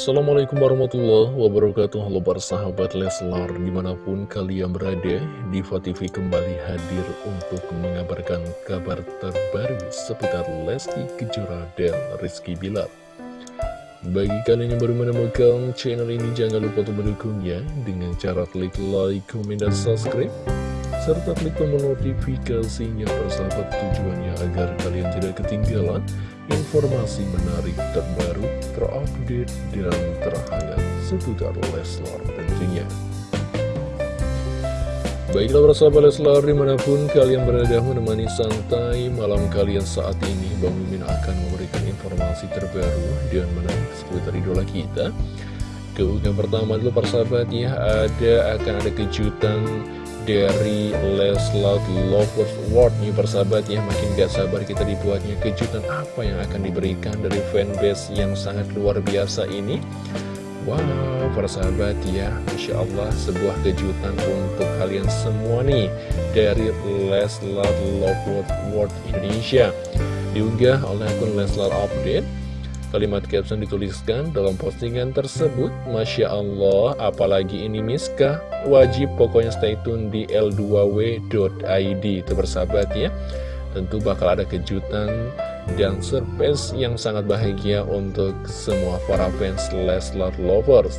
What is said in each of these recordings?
Assalamualaikum warahmatullahi wabarakatuh. Halo para sahabat Leslar Di mana pun kalian berada Diva TV kembali hadir Untuk mengabarkan kabar terbaru Seputar Lesti Kejora dan Rizky Bilar. Bagi kalian yang baru menemukan channel ini Jangan lupa untuk mendukungnya Dengan cara klik like, komen, dan subscribe serta klik tombol notifikasinya persahabat tujuannya agar kalian tidak ketinggalan informasi menarik terbaru, terupdate, dan terhangat seputar Leslar tentunya. Baiklah persahabat Leslar di mana pun kalian berada menemani santai malam kalian saat ini Bang Mimin akan memberikan informasi terbaru dan menarik seputar idola kita Keunggahan pertama dulu persahabat ya ada akan ada kejutan dari Leslar Lovers World nih persahabat ya Makin gak sabar kita dibuatnya kejutan apa yang akan diberikan dari fanbase yang sangat luar biasa ini. Wow persahabat ya Masya Allah sebuah kejutan untuk kalian semua nih Dari Leslar Lovers World Indonesia. Diunggah oleh akun Leslar Update Kalimat caption dituliskan dalam postingan tersebut Masya Allah, apalagi ini Miska Wajib pokoknya stay tune di l2w.id Itu bersahabat ya. Tentu bakal ada kejutan dan surprise yang sangat bahagia untuk semua para fans Leslar Lovers.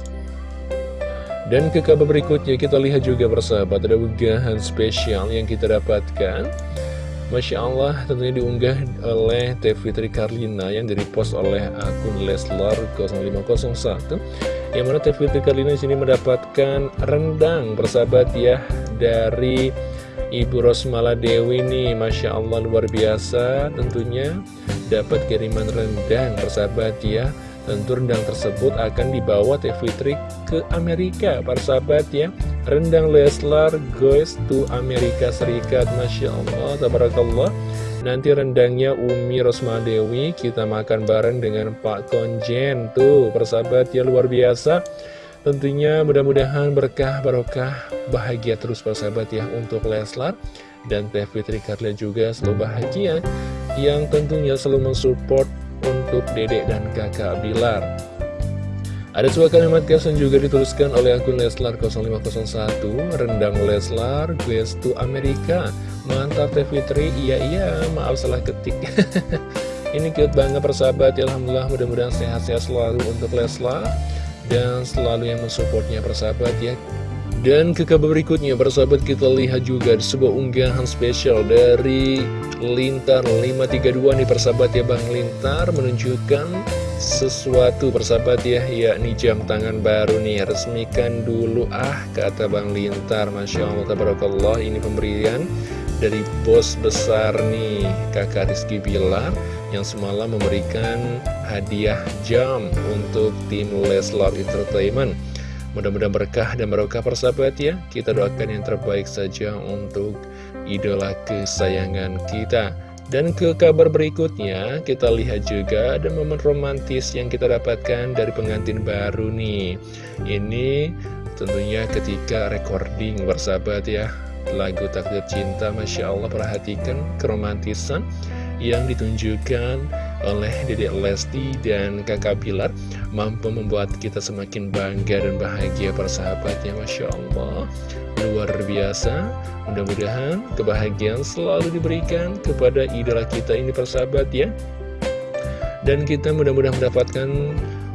Dan ke kabar berikutnya kita lihat juga bersahabat ada unggahan spesial yang kita dapatkan Masya Allah tentunya diunggah oleh Teh Fitri Karlina yang direpost oleh akun Leslar 0501 yang mana Teh Fitri Karlina sini mendapatkan rendang bersahabat ya dari Ibu Rosmala Dewi nih. Masya Allah luar biasa. Tentunya dapat kiriman rendang bersahabat ya. Tentu rendang tersebut akan dibawa Teh Fitri ke Amerika para sahabat ya Rendang Leslar goes to Amerika Serikat Masya Allah, Tabarakallah. Nanti rendangnya Umi Rosmadewi Kita makan bareng dengan Pak Konjen. Tuh persahabat ya luar biasa. Tentunya mudah-mudahan berkah barokah bahagia terus persahabat ya untuk Leslar dan Teh Fitri Karlia juga selalu bahagia. Yang tentunya selalu mensupport untuk dedek dan kakak Bilar ada sebuah kalimat caption juga dituliskan oleh akun Leslar 0501 Rendang Leslar, Guest to Amerika Mantap Teh Fitri, iya iya, maaf salah ketik. Ini cute banget persahabat, ya Alhamdulillah mudah-mudahan sehat-sehat selalu untuk Leslar Dan selalu yang mensupportnya persahabat ya. Dan ke kabar berikutnya, persahabat kita lihat juga sebuah unggahan spesial dari Lintar 532 nih persahabat ya Bang Lintar menunjukkan sesuatu persahabat ya yakni jam tangan baru nih. Resmikan dulu ah kata Bang Lintar. Masya Allah Tabarakallah ini pemberian dari bos besar nih kakak Rizky Bilar yang semalam memberikan hadiah jam untuk tim Leslar Entertainment. Mudah-mudahan berkah dan barokah persahabat ya. Kita doakan yang terbaik saja untuk idola kesayangan kita Dan ke kabar berikutnya kita lihat juga ada momen romantis yang kita dapatkan dari pengantin baru nih. Ini tentunya ketika recording bersahabat ya Lagu Takdir Cinta Masya Allah perhatikan keromantisan yang ditunjukkan oleh Dedek Lesti dan kakak Pilar mampu membuat kita semakin bangga dan bahagia persahabatnya Masya Allah. Luar biasa. Mudah-mudahan kebahagiaan selalu diberikan kepada idola kita ini persahabat ya dan kita mudah-mudahan mendapatkan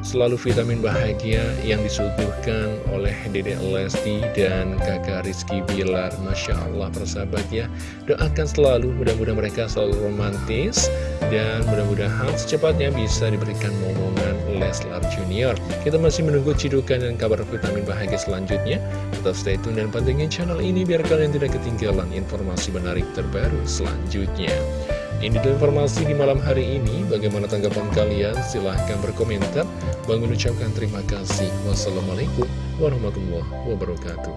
selalu vitamin bahagia yang disuguhkan oleh Dede Lesti dan kakak Rizky Bilar. Masya Allah persahabat ya. Doakan selalu mudah-mudahan mereka selalu romantis Dan mudah-mudahan secepatnya bisa diberikan momongan Leslar Junior. Kita masih menunggu cidukan dan kabar vitamin bahagia selanjutnya. Tetap stay tune dan pantengin channel ini biar kalian tidak ketinggalan informasi menarik terbaru selanjutnya ini tuh informasi di malam hari ini. Bagaimana tanggapan kalian? Silahkan berkomentar. Bang mengucapkan terima kasih. Wassalamualaikum warahmatullahi wabarakatuh.